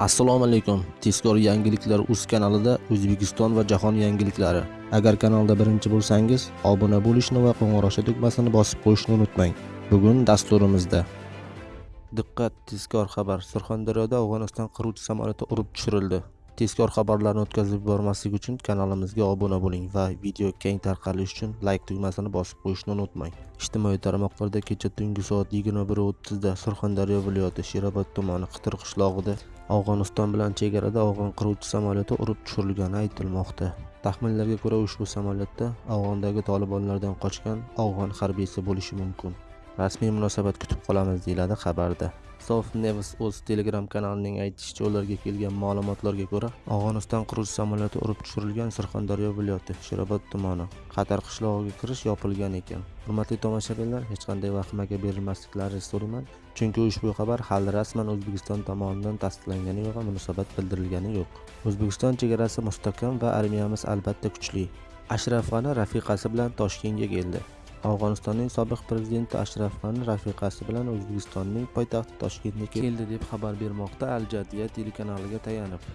assalomu alaykum. Tezkor yangiliklar uz kanalida o'zbekiston va jahon yangiliklari. Agar kanalda birinchi bo'lsangiz obuna bo'lishni va qo'ng'iroqcha tugmasini bosib qo'yishni unutmang. Bugun dasturimizda. Diqqat tezkor xabar. Surxondaryoda afg'oniston qiruvchi samolyoti urib tushirildi. Tezkor xabarlarni o'tkazib yubormaslik uchun kanalimizga obuna bo'ling va video keng tarqalishi uchun layk tugmasini bosib qo'yishni unutmang. Ijtimoiy tarmoqlarda kecha tungi soat 21:30 da surxondaryo viloyati sherobod tumani qitir qishlog'ida afg'oniston bilan chegarada afg'on qiruvchi samolyoti urib tushirilgani aytilmoqda. Taxminlarga ko'ra ushbu samolyotda afg'ondagi tolibonlardan qochgan afg'on harbiysi bo'lishi mumkin. Rasmiy munosabat kutib qolamiz deyiladi xabarda. Soft news o'z telegram kanalining aytishicha ularga kelgan ma'lumotlarga ko'ra afg'oniston qiruvchi samolyoti urib tushirilgan surxondaryo viloyati sherobod tumani qatar qishlog'iga kirish yopilgan ekan. Hurmatli tomoshabinlar hech qanday vahimaga berilmasliklaringizni so'rayman chunki ushbu xabar hali rasman o'zbekiston tomonidan tasdiqlangani va munosabat bildirilgani yo'q. O'zbekiston chegarasi mustahkam va armiyamiz albatta kuchli. Ashraf g'ani rafiqasi bilan toshkentga keldi. Afg'onistonning sobiq prezidenti ashraf g'ani rafiqasi bilan o'zbekistonning poytaxti toshkentga keldi deb xabar bermoqda al jadida telekanaliga tayanib.